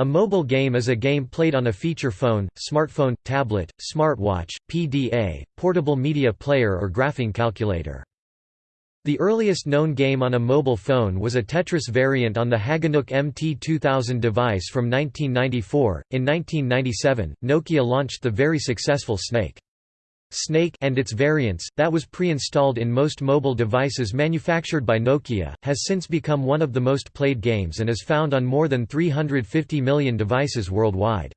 A mobile game is a game played on a feature phone, smartphone, tablet, smartwatch, PDA, portable media player or graphing calculator. The earliest known game on a mobile phone was a Tetris variant on the Hagenuk MT2000 device from 1994. In 1997, Nokia launched the very successful Snake. Snake and its variants, that was pre-installed in most mobile devices manufactured by Nokia, has since become one of the most played games and is found on more than 350 million devices worldwide.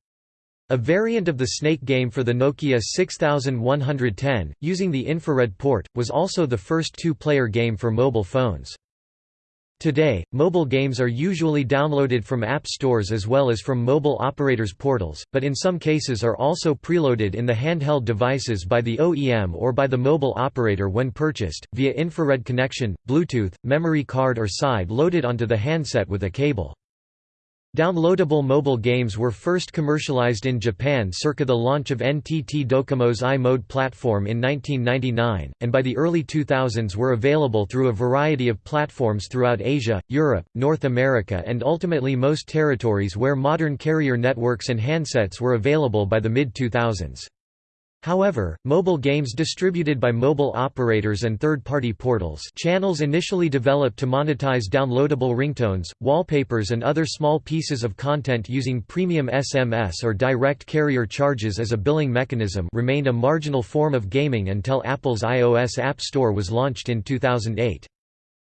A variant of the Snake game for the Nokia 6110, using the infrared port, was also the first two-player game for mobile phones. Today, mobile games are usually downloaded from app stores as well as from mobile operators' portals, but in some cases are also preloaded in the handheld devices by the OEM or by the mobile operator when purchased, via infrared connection, Bluetooth, memory card or side loaded onto the handset with a cable. Downloadable mobile games were first commercialized in Japan circa the launch of NTT Docomo's i-mode platform in 1999, and by the early 2000s were available through a variety of platforms throughout Asia, Europe, North America and ultimately most territories where modern carrier networks and handsets were available by the mid-2000s. However, mobile games distributed by mobile operators and third-party portals channels initially developed to monetize downloadable ringtones, wallpapers and other small pieces of content using premium SMS or direct carrier charges as a billing mechanism remained a marginal form of gaming until Apple's iOS App Store was launched in 2008.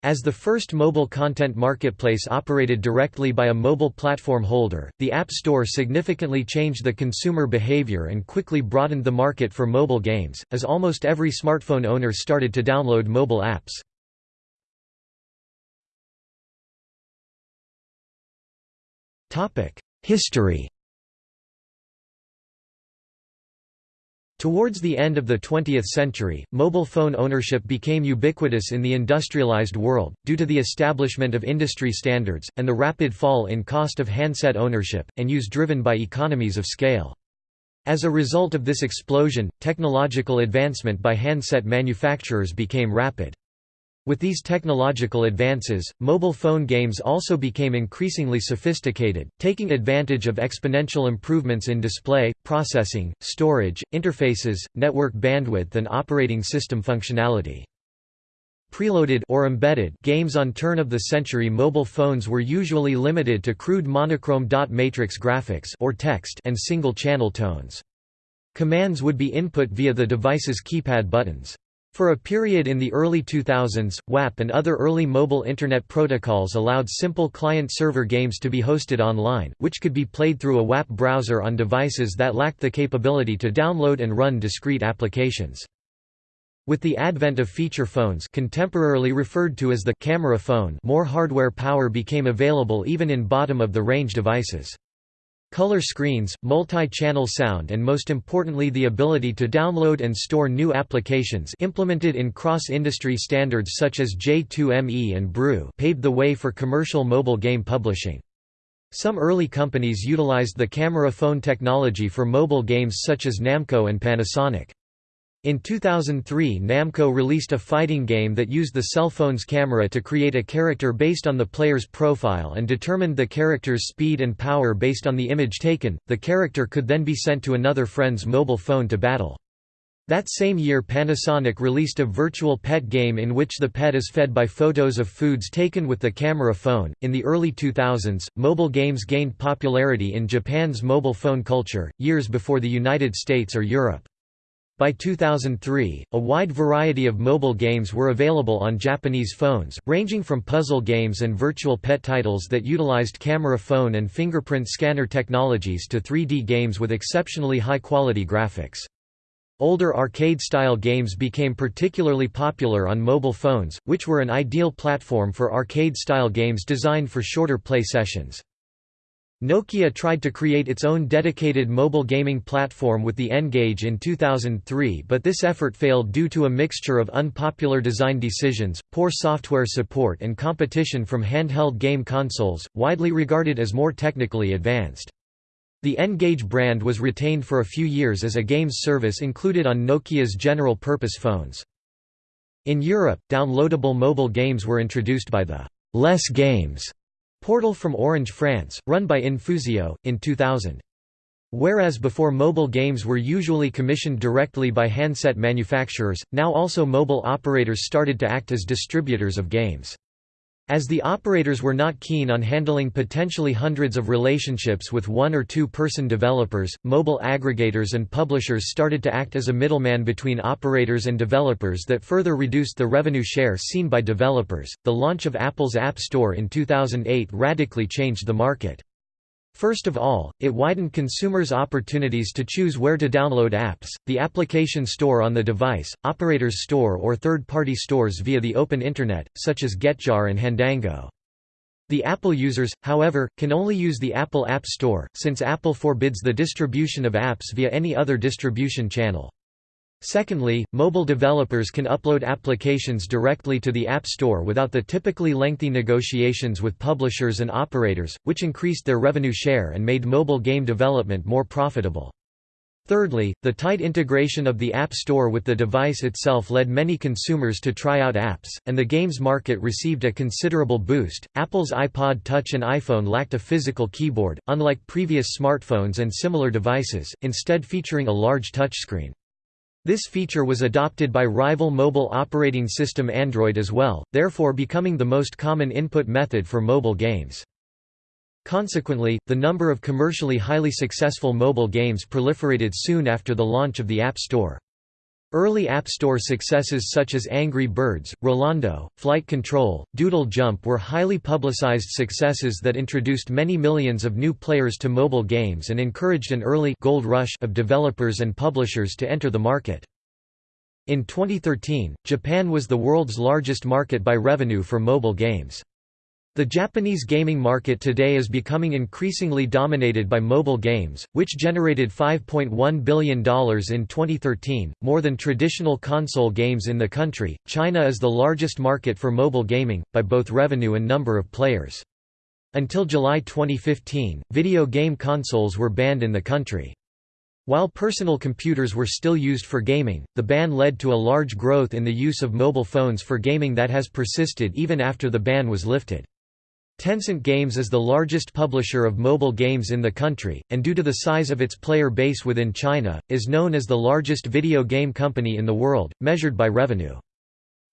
As the first mobile content marketplace operated directly by a mobile platform holder, the App Store significantly changed the consumer behavior and quickly broadened the market for mobile games, as almost every smartphone owner started to download mobile apps. History Towards the end of the 20th century, mobile phone ownership became ubiquitous in the industrialized world, due to the establishment of industry standards, and the rapid fall in cost of handset ownership, and use driven by economies of scale. As a result of this explosion, technological advancement by handset manufacturers became rapid. With these technological advances, mobile phone games also became increasingly sophisticated, taking advantage of exponential improvements in display, processing, storage, interfaces, network bandwidth and operating system functionality. Preloaded or embedded games on turn-of-the-century mobile phones were usually limited to crude monochrome dot matrix graphics or text and single-channel tones. Commands would be input via the device's keypad buttons. For a period in the early 2000s, WAP and other early mobile Internet protocols allowed simple client-server games to be hosted online, which could be played through a WAP browser on devices that lacked the capability to download and run discrete applications. With the advent of feature phones contemporarily referred to as the camera phone more hardware power became available even in bottom-of-the-range devices. Color screens, multi-channel sound and most importantly the ability to download and store new applications implemented in cross-industry standards such as J2ME and BREW paved the way for commercial mobile game publishing. Some early companies utilized the camera phone technology for mobile games such as Namco and Panasonic. In 2003 Namco released a fighting game that used the cell phone's camera to create a character based on the player's profile and determined the character's speed and power based on the image taken. The character could then be sent to another friend's mobile phone to battle. That same year Panasonic released a virtual pet game in which the pet is fed by photos of foods taken with the camera phone. In the early 2000s, mobile games gained popularity in Japan's mobile phone culture, years before the United States or Europe. By 2003, a wide variety of mobile games were available on Japanese phones, ranging from puzzle games and virtual pet titles that utilized camera phone and fingerprint scanner technologies to 3D games with exceptionally high-quality graphics. Older arcade-style games became particularly popular on mobile phones, which were an ideal platform for arcade-style games designed for shorter play sessions. Nokia tried to create its own dedicated mobile gaming platform with the N-Gage in 2003 but this effort failed due to a mixture of unpopular design decisions, poor software support and competition from handheld game consoles, widely regarded as more technically advanced. The N-Gage brand was retained for a few years as a games service included on Nokia's general-purpose phones. In Europe, downloadable mobile games were introduced by the «Les Games» Portal from Orange France, run by Infusio, in 2000. Whereas before mobile games were usually commissioned directly by handset manufacturers, now also mobile operators started to act as distributors of games. As the operators were not keen on handling potentially hundreds of relationships with one or two person developers, mobile aggregators and publishers started to act as a middleman between operators and developers that further reduced the revenue share seen by developers. The launch of Apple's App Store in 2008 radically changed the market. First of all, it widened consumers' opportunities to choose where to download apps, the application store on the device, operators store or third-party stores via the open Internet, such as Getjar and Handango. The Apple users, however, can only use the Apple App Store, since Apple forbids the distribution of apps via any other distribution channel. Secondly, mobile developers can upload applications directly to the App Store without the typically lengthy negotiations with publishers and operators, which increased their revenue share and made mobile game development more profitable. Thirdly, the tight integration of the App Store with the device itself led many consumers to try out apps, and the games market received a considerable boost. Apple's iPod Touch and iPhone lacked a physical keyboard, unlike previous smartphones and similar devices, instead featuring a large touchscreen. This feature was adopted by rival mobile operating system Android as well, therefore becoming the most common input method for mobile games. Consequently, the number of commercially highly successful mobile games proliferated soon after the launch of the App Store. Early App Store successes such as Angry Birds, Rolando, Flight Control, Doodle Jump were highly publicized successes that introduced many millions of new players to mobile games and encouraged an early gold rush of developers and publishers to enter the market. In 2013, Japan was the world's largest market by revenue for mobile games. The Japanese gaming market today is becoming increasingly dominated by mobile games, which generated $5.1 billion in 2013, more than traditional console games in the country. China is the largest market for mobile gaming, by both revenue and number of players. Until July 2015, video game consoles were banned in the country. While personal computers were still used for gaming, the ban led to a large growth in the use of mobile phones for gaming that has persisted even after the ban was lifted. Tencent Games is the largest publisher of mobile games in the country, and due to the size of its player base within China, is known as the largest video game company in the world, measured by revenue.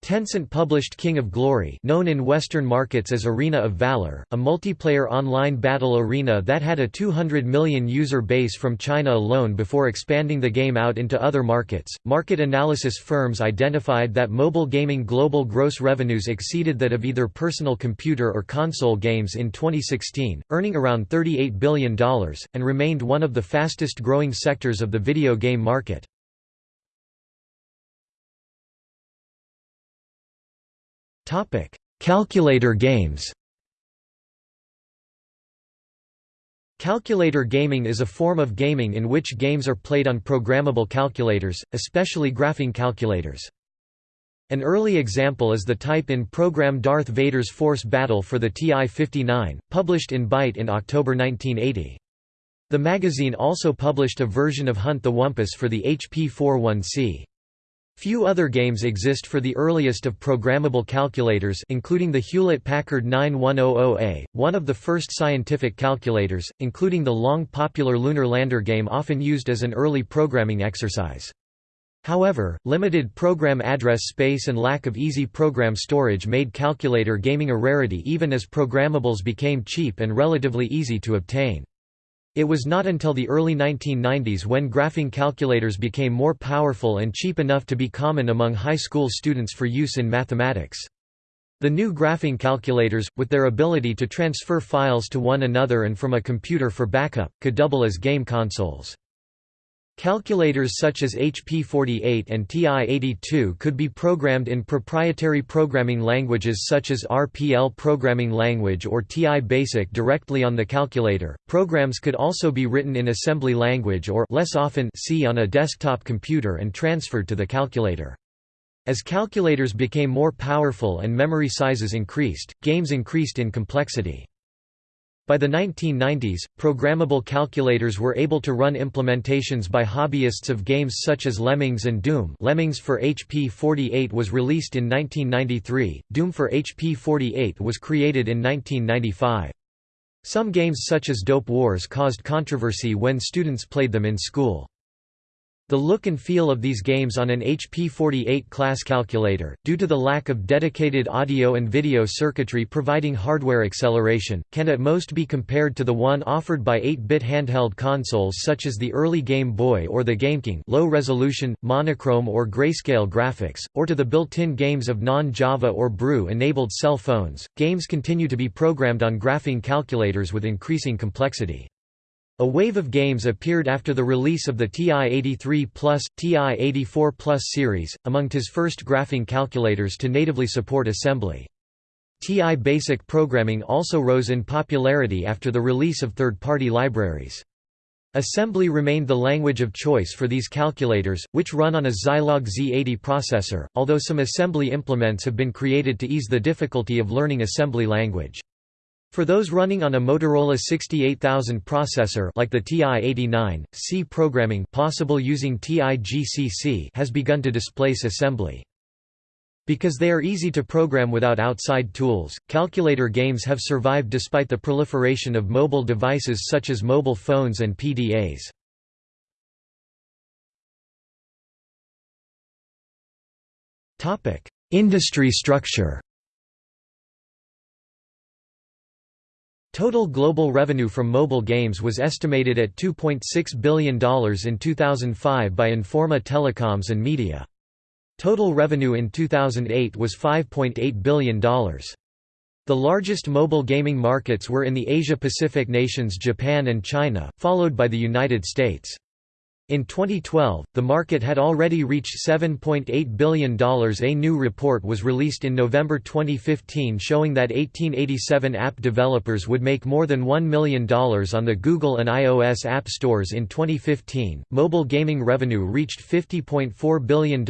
Tencent published King of Glory known in Western markets as Arena of Valor, a multiplayer online battle arena that had a 200 million user base from China alone before expanding the game out into other markets. Market analysis firms identified that mobile gaming global gross revenues exceeded that of either personal computer or console games in 2016, earning around $38 billion, and remained one of the fastest growing sectors of the video game market. Topic: Calculator games. Calculator gaming is a form of gaming in which games are played on programmable calculators, especially graphing calculators. An early example is the type-in program Darth Vader's Force Battle for the TI-59, published in Byte in October 1980. The magazine also published a version of Hunt the Wumpus for the HP-41C. Few other games exist for the earliest of programmable calculators including the Hewlett-Packard 9100A, one of the first scientific calculators, including the long popular Lunar Lander game often used as an early programming exercise. However, limited program address space and lack of easy program storage made calculator gaming a rarity even as programmables became cheap and relatively easy to obtain. It was not until the early 1990s when graphing calculators became more powerful and cheap enough to be common among high school students for use in mathematics. The new graphing calculators, with their ability to transfer files to one another and from a computer for backup, could double as game consoles. Calculators such as HP48 and TI-82 could be programmed in proprietary programming languages such as RPL Programming Language or TI Basic directly on the calculator. Programs could also be written in assembly language or less often C on a desktop computer and transferred to the calculator. As calculators became more powerful and memory sizes increased, games increased in complexity. By the 1990s, programmable calculators were able to run implementations by hobbyists of games such as Lemmings and Doom Lemmings for HP-48 was released in 1993, Doom for HP-48 was created in 1995. Some games such as Dope Wars caused controversy when students played them in school. The look and feel of these games on an HP-48 class calculator, due to the lack of dedicated audio and video circuitry providing hardware acceleration, can at most be compared to the one offered by 8-bit handheld consoles such as the early Game Boy or the GameCube low-resolution, monochrome or grayscale graphics, or to the built-in games of non-Java or BREW-enabled cell phones. Games continue to be programmed on graphing calculators with increasing complexity. A wave of games appeared after the release of the TI-83 Plus, TI-84 Plus series, among TI's first graphing calculators to natively support assembly. TI Basic programming also rose in popularity after the release of third-party libraries. Assembly remained the language of choice for these calculators, which run on a Zilog Z80 processor, although some assembly implements have been created to ease the difficulty of learning assembly language. For those running on a Motorola 68000 processor like the TI-89, C programming possible using TI-GCC has begun to displace assembly. Because they are easy to program without outside tools, calculator games have survived despite the proliferation of mobile devices such as mobile phones and PDAs. Industry structure Total global revenue from mobile games was estimated at $2.6 billion in 2005 by Informa Telecoms and Media. Total revenue in 2008 was $5.8 billion. The largest mobile gaming markets were in the Asia-Pacific nations Japan and China, followed by the United States. In 2012, the market had already reached $7.8 billion. A new report was released in November 2015 showing that 1887 app developers would make more than $1 million on the Google and iOS app stores in 2015. Mobile gaming revenue reached $50.4 billion in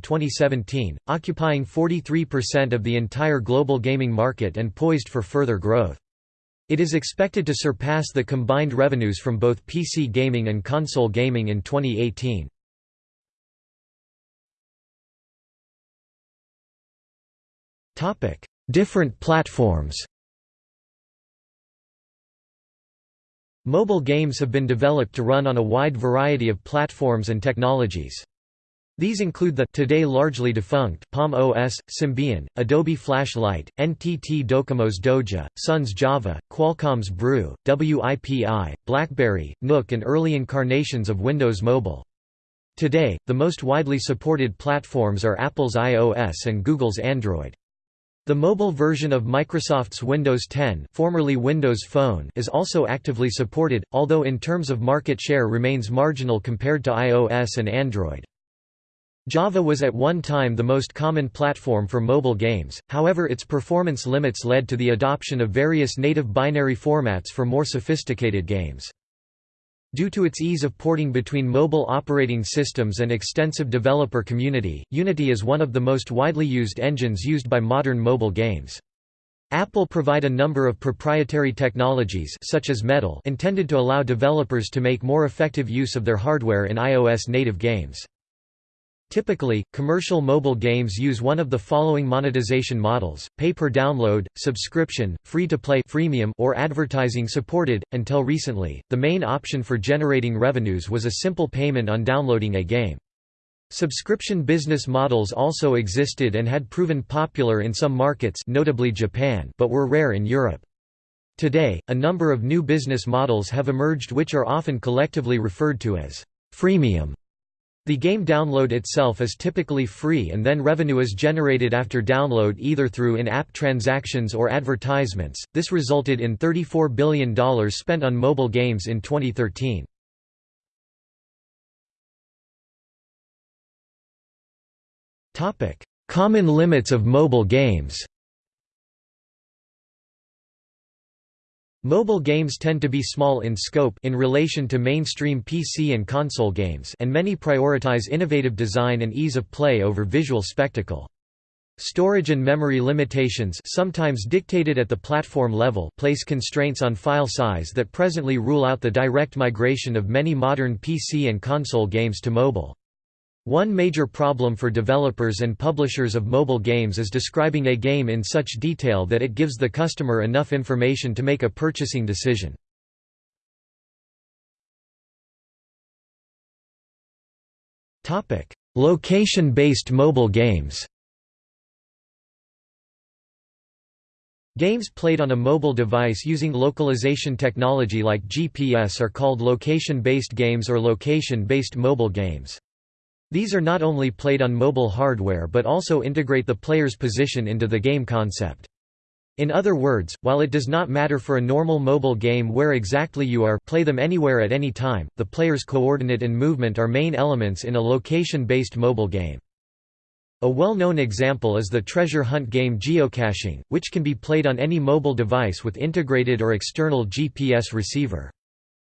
2017, occupying 43% of the entire global gaming market and poised for further growth. It is expected to surpass the combined revenues from both PC gaming and console gaming in 2018. Different platforms Mobile games have been developed to run on a wide variety of platforms and technologies. These include the today largely defunct Palm OS, Symbian, Adobe Flash Lite, NTT Docomo's Doja, Sun's Java, Qualcomm's Brew, WIPI, BlackBerry, Nook and early incarnations of Windows Mobile. Today, the most widely supported platforms are Apple's iOS and Google's Android. The mobile version of Microsoft's Windows 10 formerly Windows Phone is also actively supported, although in terms of market share remains marginal compared to iOS and Android. Java was at one time the most common platform for mobile games, however its performance limits led to the adoption of various native binary formats for more sophisticated games. Due to its ease of porting between mobile operating systems and extensive developer community, Unity is one of the most widely used engines used by modern mobile games. Apple provide a number of proprietary technologies such as Metal intended to allow developers to make more effective use of their hardware in iOS native games. Typically, commercial mobile games use one of the following monetization models, pay per download, subscription, free-to-play freemium or advertising supported. Until recently, the main option for generating revenues was a simple payment on downloading a game. Subscription business models also existed and had proven popular in some markets notably Japan but were rare in Europe. Today, a number of new business models have emerged which are often collectively referred to as freemium the game download itself is typically free and then revenue is generated after download either through in-app transactions or advertisements. This resulted in $34 billion spent on mobile games in 2013. Topic: Common limits of mobile games. Mobile games tend to be small in scope in relation to mainstream PC and console games and many prioritize innovative design and ease of play over visual spectacle. Storage and memory limitations sometimes dictated at the platform level place constraints on file size that presently rule out the direct migration of many modern PC and console games to mobile. One major problem for developers and publishers of mobile games is describing a game in such detail that it gives the customer enough information to make a purchasing decision. Location-based mobile games Games played on a mobile device using localization technology like GPS are called location-based games or location-based mobile games. These are not only played on mobile hardware but also integrate the player's position into the game concept. In other words, while it does not matter for a normal mobile game where exactly you are play them anywhere at any time, the player's coordinate and movement are main elements in a location-based mobile game. A well-known example is the treasure hunt game geocaching, which can be played on any mobile device with integrated or external GPS receiver.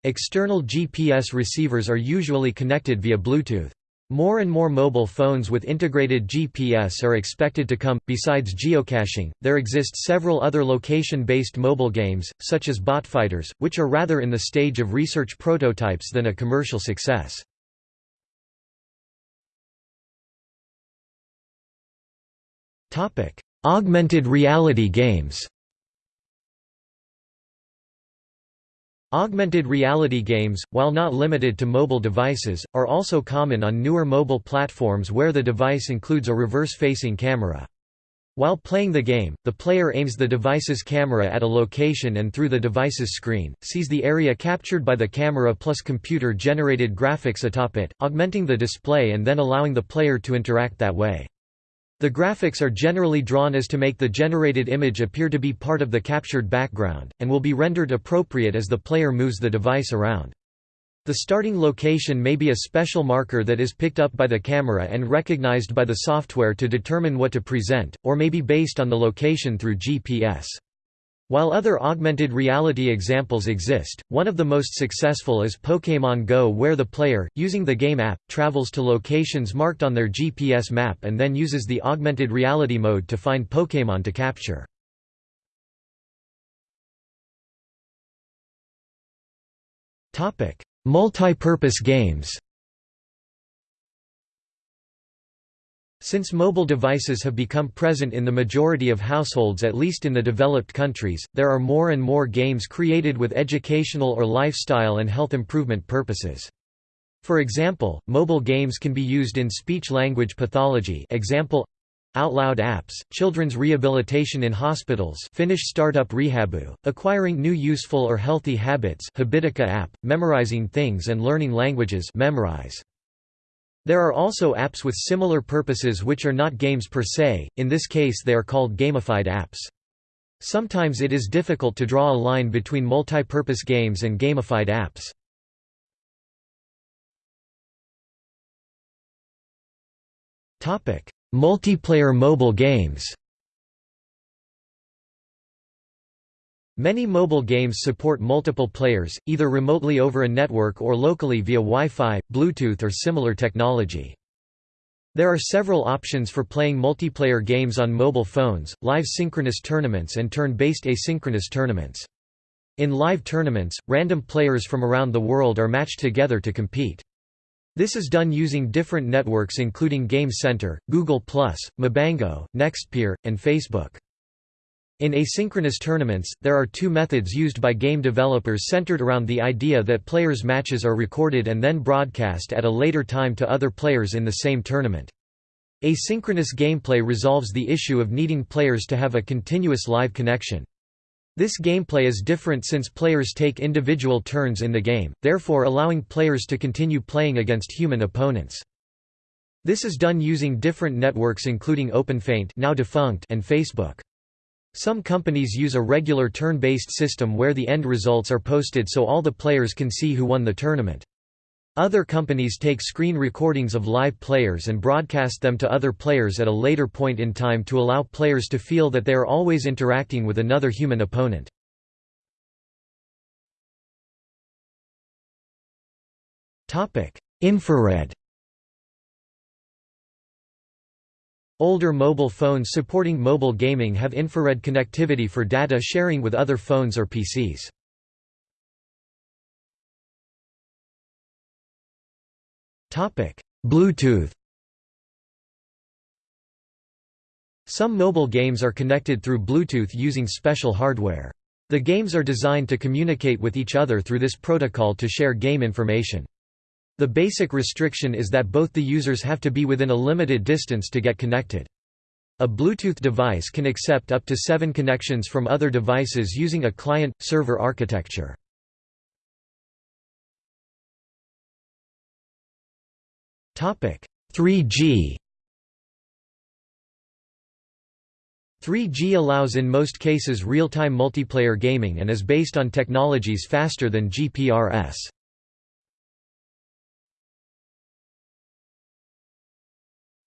External GPS receivers are usually connected via Bluetooth. More and more mobile phones with integrated GPS are expected to come. Besides geocaching, there exist several other location based mobile games, such as Botfighters, which are rather in the stage of research prototypes than a commercial success. Augmented reality games. Augmented reality games, while not limited to mobile devices, are also common on newer mobile platforms where the device includes a reverse-facing camera. While playing the game, the player aims the device's camera at a location and through the device's screen, sees the area captured by the camera plus computer-generated graphics atop it, augmenting the display and then allowing the player to interact that way. The graphics are generally drawn as to make the generated image appear to be part of the captured background, and will be rendered appropriate as the player moves the device around. The starting location may be a special marker that is picked up by the camera and recognized by the software to determine what to present, or may be based on the location through GPS. While other augmented reality examples exist, one of the most successful is Pokémon Go where the player, using the game app, travels to locations marked on their GPS map and then uses the augmented reality mode to find Pokémon to capture. Multi-purpose games Since mobile devices have become present in the majority of households at least in the developed countries, there are more and more games created with educational or lifestyle and health improvement purposes. For example, mobile games can be used in speech-language pathology example, Outloud apps, children's rehabilitation in hospitals Finnish startup Rehaboo, acquiring new useful or healthy habits Habitica app, memorizing things and learning languages Memrise. There are also apps with similar purposes which are not games per se, in this case they are called gamified apps. Sometimes it is difficult to draw a line between multi-purpose games and gamified apps. Multiplayer mobile games Many mobile games support multiple players, either remotely over a network or locally via Wi-Fi, Bluetooth or similar technology. There are several options for playing multiplayer games on mobile phones, live synchronous tournaments and turn-based asynchronous tournaments. In live tournaments, random players from around the world are matched together to compete. This is done using different networks including Game Center, Google+, Mabango, Nextpeer, and Facebook. In asynchronous tournaments, there are two methods used by game developers centered around the idea that players' matches are recorded and then broadcast at a later time to other players in the same tournament. Asynchronous gameplay resolves the issue of needing players to have a continuous live connection. This gameplay is different since players take individual turns in the game, therefore allowing players to continue playing against human opponents. This is done using different networks including OpenFeint now defunct and Facebook. Some companies use a regular turn-based system where the end results are posted so all the players can see who won the tournament. Other companies take screen recordings of live players and broadcast them to other players at a later point in time to allow players to feel that they are always interacting with another human opponent. Infrared Older mobile phones supporting mobile gaming have infrared connectivity for data sharing with other phones or PCs. Bluetooth Some mobile games are connected through Bluetooth using special hardware. The games are designed to communicate with each other through this protocol to share game information. The basic restriction is that both the users have to be within a limited distance to get connected. A Bluetooth device can accept up to seven connections from other devices using a client-server architecture. Topic 3G 3G allows in most cases real-time multiplayer gaming and is based on technologies faster than GPRS.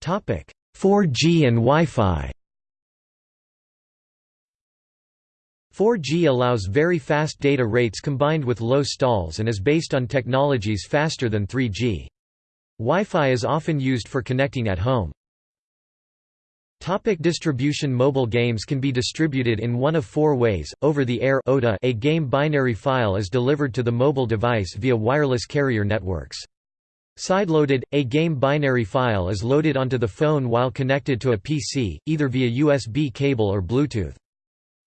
4G and Wi-Fi. 4G allows very fast data rates combined with low stalls and is based on technologies faster than 3G. Wi-Fi is often used for connecting at home. Topic distribution Mobile games can be distributed in one of four ways, over-the-air a game binary file is delivered to the mobile device via wireless carrier networks. Sideloaded, a game binary file is loaded onto the phone while connected to a PC, either via USB cable or Bluetooth.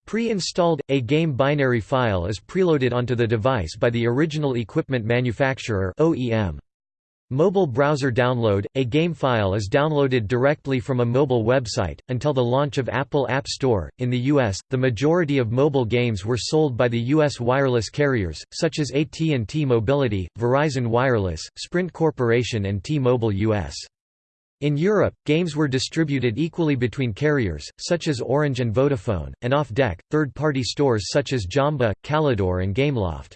Pre-installed, a game binary file is preloaded onto the device by the original equipment manufacturer OEM. Mobile browser download – A game file is downloaded directly from a mobile website. Until the launch of Apple App Store, in the U.S., the majority of mobile games were sold by the U.S. wireless carriers, such as AT&T Mobility, Verizon Wireless, Sprint Corporation and T-Mobile US. In Europe, games were distributed equally between carriers, such as Orange and Vodafone, and off-deck, third-party stores such as Jamba, Calidor and Gameloft.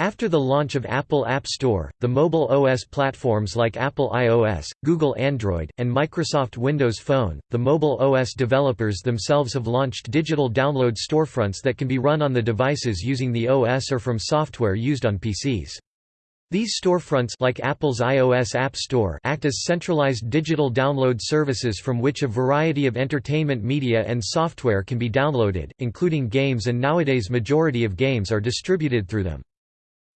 After the launch of Apple App Store, the mobile OS platforms like Apple iOS, Google Android, and Microsoft Windows Phone, the mobile OS developers themselves have launched digital download storefronts that can be run on the devices using the OS or from software used on PCs. These storefronts like Apple's iOS App Store act as centralized digital download services from which a variety of entertainment media and software can be downloaded, including games and nowadays majority of games are distributed through them.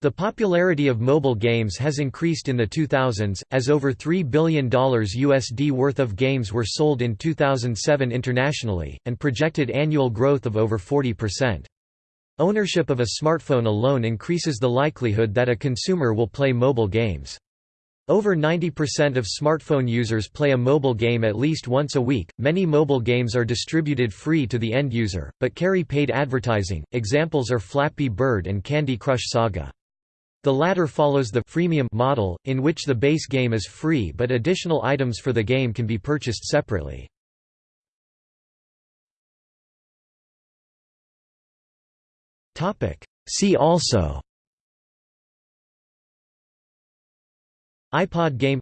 The popularity of mobile games has increased in the 2000s, as over $3 billion USD worth of games were sold in 2007 internationally, and projected annual growth of over 40%. Ownership of a smartphone alone increases the likelihood that a consumer will play mobile games. Over 90% of smartphone users play a mobile game at least once a week. Many mobile games are distributed free to the end user, but carry paid advertising. Examples are Flappy Bird and Candy Crush Saga. The latter follows the freemium model, in which the base game is free but additional items for the game can be purchased separately. See also iPod game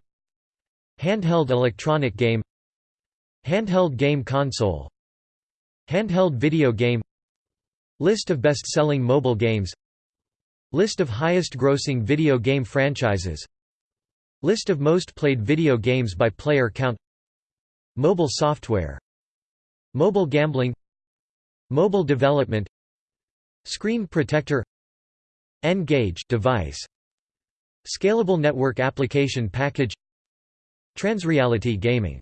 Handheld electronic game Handheld game console Handheld video game List of best-selling mobile games List of highest grossing video game franchises. List of most played video games by player count. Mobile software. Mobile gambling. Mobile development. Screen protector. N-Gage device. Scalable network application package. Transreality gaming